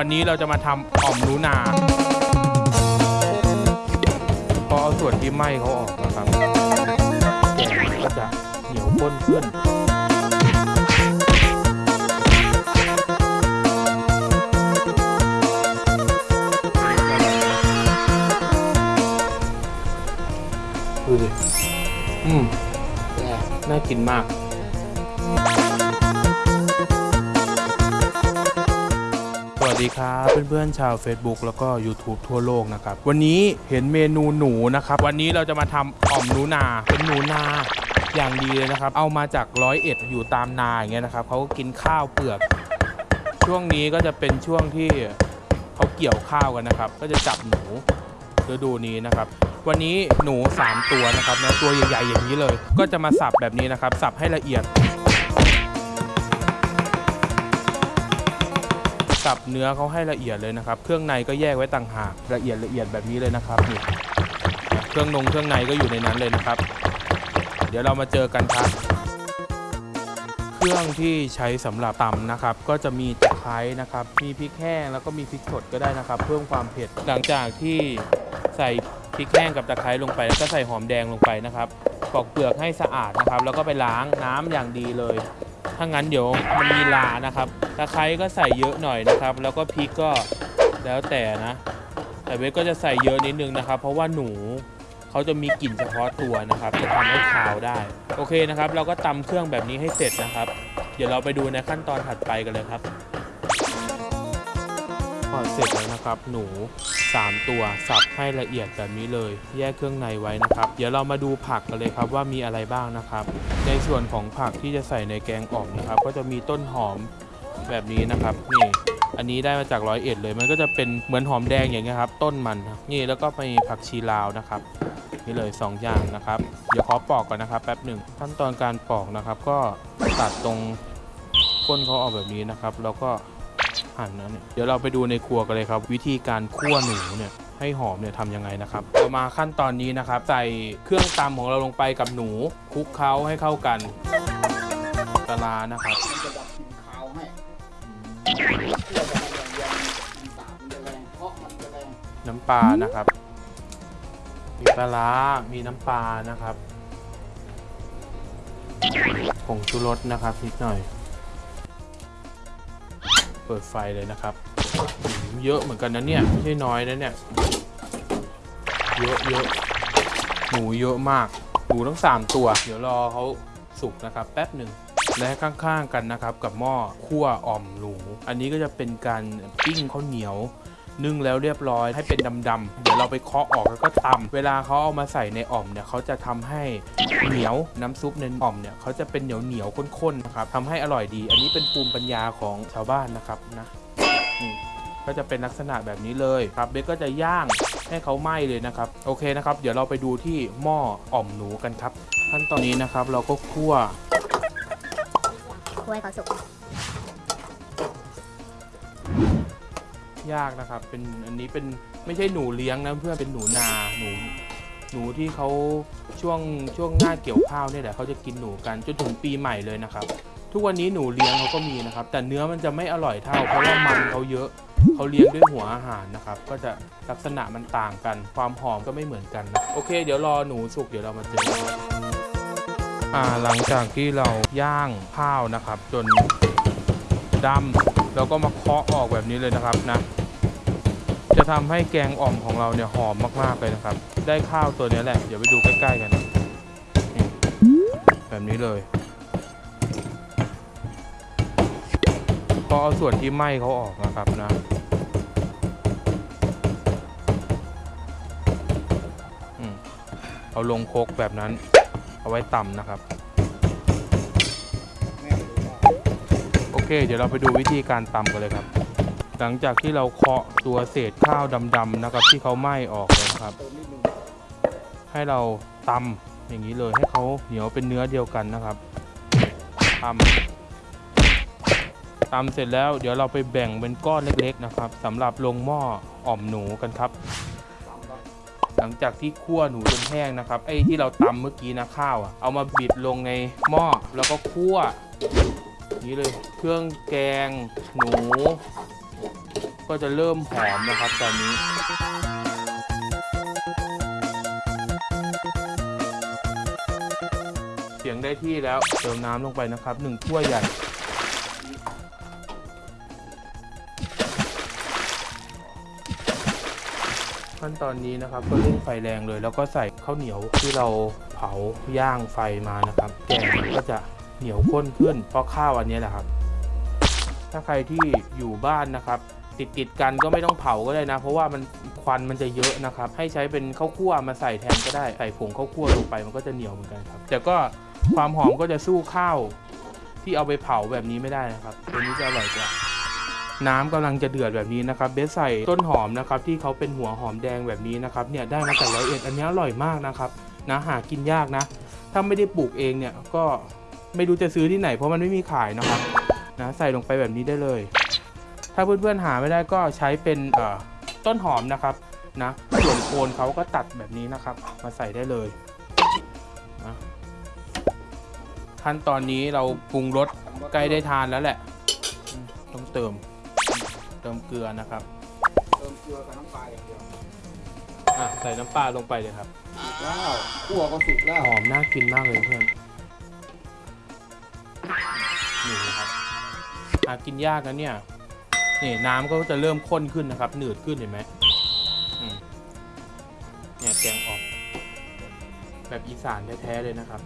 วันนี้เราจะมาทำอ่อมนูนาพอเอาส่วนที่ไหม้เขาออกนะครับแกงก็จะเหนียวข้นขึ้นดูดิอืมน่ากินมาก สวัสดีครับเพื่อนๆชาว Facebook แล้วก็ YouTube ทั่วโลกนะครับ วันนี้เห็นเมนูหนูนะครับ วันนี้เราจะมาทำอ่อมหนูนาเป็นหนูนาอย่างดีเลยนะครับ เอามาจากร้อยเอ็ดอยู่ตามนาอย่างเงี้ยนะครับเขาก็กินข้าวเปลือก ช่วงนี้ก็จะเป็นช่วงที่เขาเกี่ยวข้าวกันนะครับ ก็จะจับหนูฤดูนี้นะครับ วันนี้หนู 3 ตัวนะครับนะตัวใหญ่ๆอย่างนี้เลย ก็จะมาสับแบบนี้นะครับ สับให้ละเอียด สับเนื้อเขาให้ละเอียดเลยนะครับ เครื่องในก็แยกไว้ต่างหากละเอียดละเอียดแบบนี้เลยนะครับนี่เครื่องนงเครื่องในก็อยู่ในนั้นเลยนะครับ เดี๋ยวเรามาเจอกันครับ เครื่องที่ใช้สำหรับตำนะครับ ก็จะมีตะไคร้นะครับ มีพริกแห้งแล้วก็มีพริกสดก็ได้นะครับ เพิ่มความเผ็ดหลังจากที่ใส่พริกแห้งกับตะไคร้ลงไปแล้วก็ใส่หอมแดงลงไปนะครับปอกเปลือกให้สะอาดนะครับ แล้วก็ไปล้างน้ำอย่างดีเลย ถ้างั้นเดี๋ยวมันมีลานะครับตะไคร้ก็ใส่เยอะหน่อยนะครับ แล้วก็พริกก็แล้วแต่นะ แต่เวก็จะใส่เยอะนิดนึงนะครับ เพราะว่าหนูเขาจะมีกลิ่นเฉพาะตัวนะครับ จะทำให้คาวได้ โอเคนะครับ เราก็ตำเครื่องแบบนี้ให้เสร็จนะครับ เดี๋ยวเราไปดูในขั้นตอนถัดไปกันเลยครับพอเสร็จแล้วนะครับ หนู 3 ตัวสับให้ละเอียดแบบนี้เลย แยกเครื่องในไว้นะครับ เดี๋ยวเรามาดูผักกันเลยครับว่ามีอะไรบ้างนะครับ ในส่วนของผักที่จะใส่ในแกงอ่อมนะครับ ก็จะมีต้นหอมแบบนี้นะครับนี่อันนี้ได้มาจากร้อยเอ็ดเลย มันก็จะเป็นเหมือนหอมแดงอย่างเงี้ยครับ ต้นมันนี่แล้วก็มีผักชีลาวนะครับนี่เลย 2 อย่างนะครับ เดี๋ยวขอปอกก่อนนะครับแป๊บหนึ่งขั้นตอนการปอกนะครับ ก็ตัดตรงก้นเขาออกแบบนี้นะครับ แล้วก็ หั่นนะเนี่ยเดี๋ยวเราไปดูในครัวกันเลยครับ วิธีการคั่วหนูเนี่ยให้หอมเนี่ยทำยังไงนะครับเรามาขั้นตอนนี้นะครับใส่เครื่องตำของเราลงไปกับหนูคลุกเคล้าให้เข้ากันปลานะครับมันจะดับกลิ่นคาวให้เพื่อจะไม่แรงแรงกลิ่นสาบมันจะแรงเพราะมันจะแรงน้ำปลานะครับ มีปลาร้ามีน้ำปลานะครับผงชูรสนะครับนิดหน่อย เปิดไฟเลยนะครับ เยอะเหมือนกันนะเนี่ย ไม่ใช่น้อยนะเนี่ย เยอะเยอะหมูเยอะมาก หมูทั้ง 3 ตัว เดี๋ยวรอเขาสุกนะครับ แป๊บหนึ่งและข้างๆกันนะครับกับหม้อคั่วอ่อมหนู อันนี้ก็จะเป็นการปิ้งข้าวเหนียว นึ่งแล้วเรียบร้อยให้เป็นดำๆเดี๋ยวเราไปเคาะออกแล้วก็ตำเวลาเขาเอามาใส่ในอ่อมเนี่ยเขาจะทำให้เหนียวน้ำซุปในอ่อมเนี่ยเขาจะเป็นเหนียวเหนียวๆข้นๆนะครับทำให้อร่อยดี อันนี้เป็นภูมิปัญญาของชาวบ้านนะครับนะนี่ก็จะเป็นลักษณะแบบนี้เลยครับเบสก็จะย่างให้เขาไหม้เลยนะครับโอเคนะครับ เดี๋ยวเราไปดูที่หม้ออ่อมหนูกันครับ ขั้นตอนนี้นะครับเราก็คั่วคั่วให้เขาสุก ยากนะครับ เป็นอันนี้เป็นไม่ใช่หนูเลี้ยงนะเพื่อนเป็นหนูนาหนูหนูที่เขาช่วงช่วงหน้าเกี่ยวข้าวเนี่ยแหละเขาจะกินหนูกันจนถึงปีใหม่เลยนะครับ ทุกวันนี้หนูเลี้ยงเขาก็มีนะครับ แต่เนื้อมันจะไม่อร่อยเท่าเพราะว่ามันเขาเยอะเขาเลี้ยงด้วยหัวอาหารนะครับ ก็จะลักษณะมันต่างกัน ความหอมก็ไม่เหมือนกันนะโอเค เดี๋ยวรอหนูสุกเดี๋ยวเรามาเจออ่าหลังจากที่เราย่างข้าวนะครับ จนดำเราก็มาเคาะออกแบบนี้เลยนะครับนะ จะทำให้แกงอ่อมของเราเนี่ยหอมมากๆเลยนะครับ ได้ข้าวตัวนี้แหละ เดี๋ยวไปดูใกล้ๆกันแบบนี้เลย ก็เอาส่วนที่ไหม้เขาออกนะครับนะเอาลงโคกแบบนั้น เอาไว้ต่ำนะครับโอเค เดี๋ยวเราไปดูวิธีการตำกันเลยครับ หลังจากที่เราเคาะตัวเศษข้าวดำๆนะครับ ที่เขาไหม้ออกนะครับ ให้เราตำอย่างนี้เลยให้เขาเหนียวเป็นเนื้อเดียวกันนะครับตำตำเสร็จแล้วเดี๋ยวเราไปแบ่งเป็นก้อนเล็กๆนะครับสำหรับลงหม้ออ่อมหนูกันครับ หลังจากที่คั่วหนูจนแห้งนะครับไอ้ที่เราตำเมื่อกี้นะข้าวอะเอามาบิดลงในหม้อแล้วก็คั่วอย่างนี้เลยเครื่องแกงหนู ก็จะเริ่มหอมนะครับตอนนี้เสียงได้ที่แล้วเติมน้ำลงไปนะครับหนึ่งถ้วยใหญ่ขั้นตอนนี้นะครับก็เร่งไฟแรงเลย แล้วก็ใส่ข้าวเหนียวที่เราเผาย่างไฟมานะครับแกงก็จะเหนียวข้นขึ้นเพราะข้าวอันนี้แหละครับ ถ้าใครที่อยู่บ้านนะครับ ติดติดๆกันก็ไม่ต้องเผาก็ได้นะ เพราะว่ามันควันมันจะเยอะนะครับ ให้ใช้เป็นข้าวคั่วมาใส่แทนก็ได้ ใส่ผงข้าวคั่วลงไปมันก็จะเหนียวเหมือนกันครับ แต่ก็ความหอมก็จะสู้ข้าวที่เอาไปเผาแบบนี้ไม่ได้นะครับ ตัวนี้จะอร่อยกว่าน้ำกำลังจะเดือดแบบนี้นะครับ เบสใส่ต้นหอมนะครับที่เขาเป็นหัวหอมแดงแบบนี้นะครับเนี่ยได้มาจากร้อยเอ็ดอันนี้อร่อยมากนะครับนะหากินยากนะ ถ้าไม่ได้ปลูกเองเนี่ยก็ไม่รู้จะซื้อที่ไหน เพราะมันไม่มีขายนะครับนะใส่ลงไปแบบนี้ได้เลย ถ้าเพื่อนๆหาไม่ได้ก็ใช้เป็นเอ่อต้นหอมนะครับนะส่วนโคนเขาก็ตัดแบบนี้นะครับ มาใส่ได้เลยนะขั้นตอนนี้เราปรุงรสใกล้ได้ทานแล้วแหละอืมต้องเติมเติมเกลือนะครับ เติมเกลือกับน้ำปลาอย่างเดียวอะใส่น้ำปลาลงไปเลยครับว้าวคั่วก็สุกแล้วหอมน่ากินมากเลยเพื่อนนี่นะครับหากินยากนะเนี่ย นี่น้ำก็จะเริ่มข้นขึ้นนะครับ หนืดขึ้นเห็นไหมอืมเนี่ยแกงออกแบบอีสานแท้ๆเลยนะครับ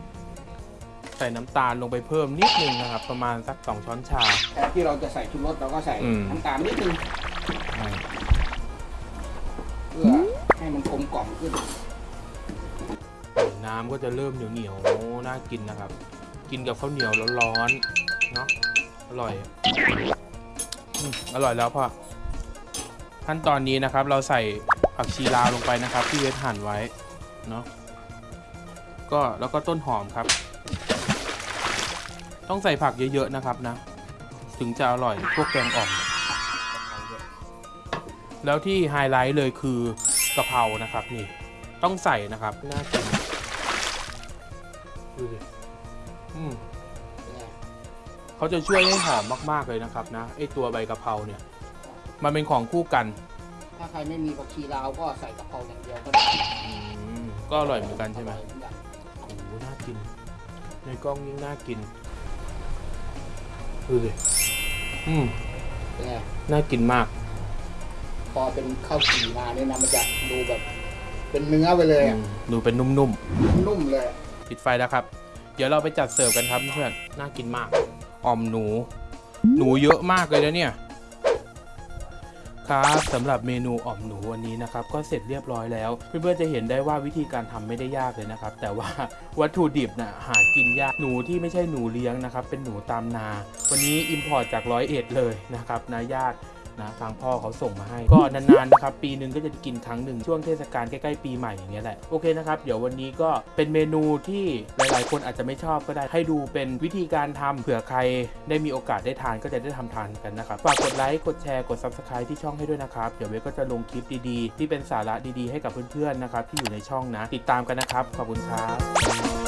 ใส่น้ำตาลลงไปเพิ่มนิดนึงนะครับ ประมาณสักสองช้อนชาแทนที่เราจะใส่ชูรสเราก็ใส่อืม น้ำตาลนิดนึงอ่าเพื่อให้มันกลมกล่อมขึ้น น้ำก็จะเริ่มเหนียวๆน่ากินนะครับ กินกับข้าวเหนียวร้อนๆเนาะอร่อย อืมอร่อยแล้วพ่อขั้นตอนนี้นะครับเราใส่ผักชีลาวลงไปนะครับ ที่เวทหั่นไว้เนาะก็แล้วก็ต้นหอมครับ ต้องใส่ผักเยอะๆนะครับนะ ถึงจะอร่อยพวกแกงอ่อมแล้วที่ไฮไลท์เลยคือกะเพรานะครับนี่ต้องใส่นะครับน่ากินดูสิอืมเป็นไง เขาจะช่วยให้หอมมากๆเลยนะครับนะไอตัวใบกะเพราเนี่ย มันเป็นของคู่กัน ถ้าใครไม่มีผักชีลาวก็ใส่กะเพราอย่างเดียวก็ได้อืมก็อร่อยเหมือนกันใช่ไหมอร่อยเอนกันโอ้โหน่ากิน ในกล้องยิ่งน่ากินดูสิอืมเป็นไงน่ากินมาก พอเป็นข้าวจี่มาเนี่ยนะมันจะดูแบบ เป็นเนื้อไปเลยอือะมดูเป็นนุ่มนุ่มเลยๆปิดไฟแล้วครับ เดี๋ยวเราไปจัดเสิร์ฟกันครับเพื่อน น่ากินมาก อ่อมหนู หนูเยอะมากเลยนะเนี่ย ครับสำหรับเมนูอ่อมหนูวันนี้นะครับ ก็เสร็จเรียบร้อยแล้ว เพื่อนๆจะเห็นได้ว่าวิธีการทำไม่ได้ยากเลยนะครับ แต่ว่าวัตถุดิบนะ่ะหากินยากหนูที่ไม่ใช่หนูเลี้ยงนะครับ เป็นหนูตามนา วันนี้ import จากร้อยเอ็ดเลยนะครับนาญาติ นะทางพ่อเขาส่งมาให้ ก็นานๆนะครับปีหนึ่งก็จะกินครั้งหนึ่งช่วงเทศกาลใกล้ๆปีใหม่อย่างเงี้ยแหละโอเคนะครับเดี๋ยววันนี้ก็เป็นเมนูที่หลายๆ คนอาจจะไม่ชอบก็ได้ให้ดูเป็นวิธีการทำเผื่อใครได้มีโอกาสได้ทานก็จะได้ทำทานกันนะครับฝากกดไลค์กดแชร์กด subscribe ที่ช่องให้ด้วยนะครับเดี๋ยวเวก็จะลงคลิปดีๆ ที่เป็นสาระดีๆให้กับเพื่อนๆนะครับที่อยู่ในช่องนะ ติดตามกันนะครับ ขอบคุณครับ